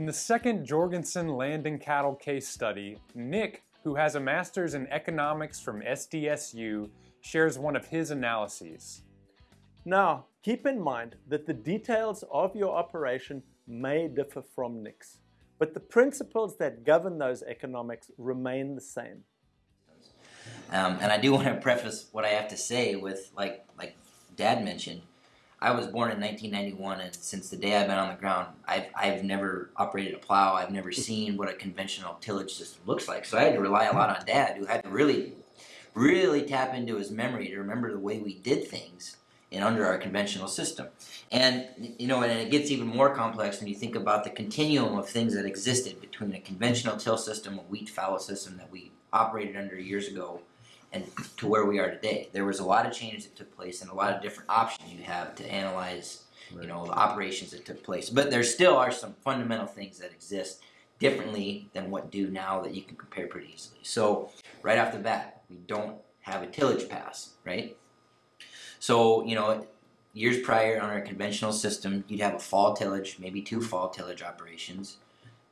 In the second Jorgensen land and cattle case study, Nick, who has a master's in economics from SDSU, shares one of his analyses. Now, keep in mind that the details of your operation may differ from Nick's, but the principles that govern those economics remain the same. Um, and I do want to preface what I have to say with, like, like Dad mentioned, I was born in 1991, and since the day I've been on the ground, I've, I've never operated a plow. I've never seen what a conventional tillage system looks like. So I had to rely a lot on Dad, who had to really, really tap into his memory to remember the way we did things in under our conventional system. And you know, and it gets even more complex when you think about the continuum of things that existed between a conventional till system, a wheat fallow system that we operated under years ago, and to where we are today. There was a lot of change that took place and a lot of different options you have to analyze, you know, the operations that took place. But there still are some fundamental things that exist differently than what do now that you can compare pretty easily. So right off the bat, we don't have a tillage pass, right? So, you know, years prior on our conventional system, you'd have a fall tillage, maybe two fall tillage operations,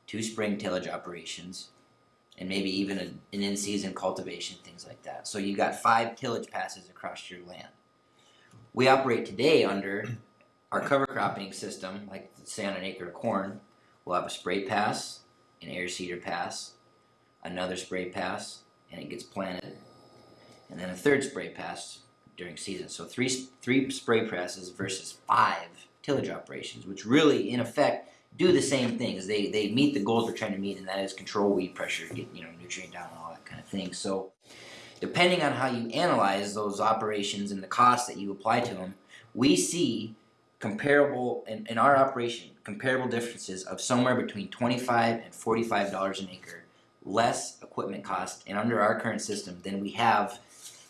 two spring tillage operations, and maybe even a, an in-season cultivation, things like that. So you've got five tillage passes across your land. We operate today under our cover cropping system, like say on an acre of corn, we'll have a spray pass, an air seeder pass, another spray pass, and it gets planted, and then a third spray pass during season. So three three spray presses versus five tillage operations, which really, in effect, do the same things. They they meet the goals we're trying to meet, and that is control weed pressure, get you know nutrient down, all that kind of thing. So, depending on how you analyze those operations and the costs that you apply to them, we see comparable in, in our operation comparable differences of somewhere between 25 and 45 dollars an acre less equipment cost and under our current system than we have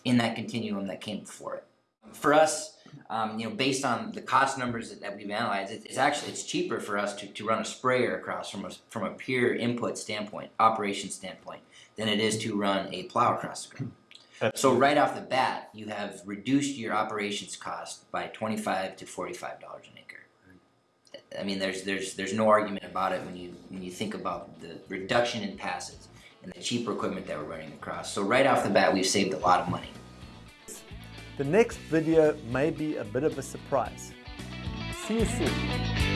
in that continuum that came before it. For us, um, you know, based on the cost numbers that, that we've analyzed, it, it's actually it's cheaper for us to, to run a sprayer across from a from a pure input standpoint, operation standpoint, than it is to run a plow across the ground. So right off the bat, you have reduced your operations cost by twenty-five to forty-five dollars an acre. I mean, there's there's there's no argument about it when you when you think about the reduction in passes and the cheaper equipment that we're running across. So right off the bat, we've saved a lot of money. The next video may be a bit of a surprise. See you soon.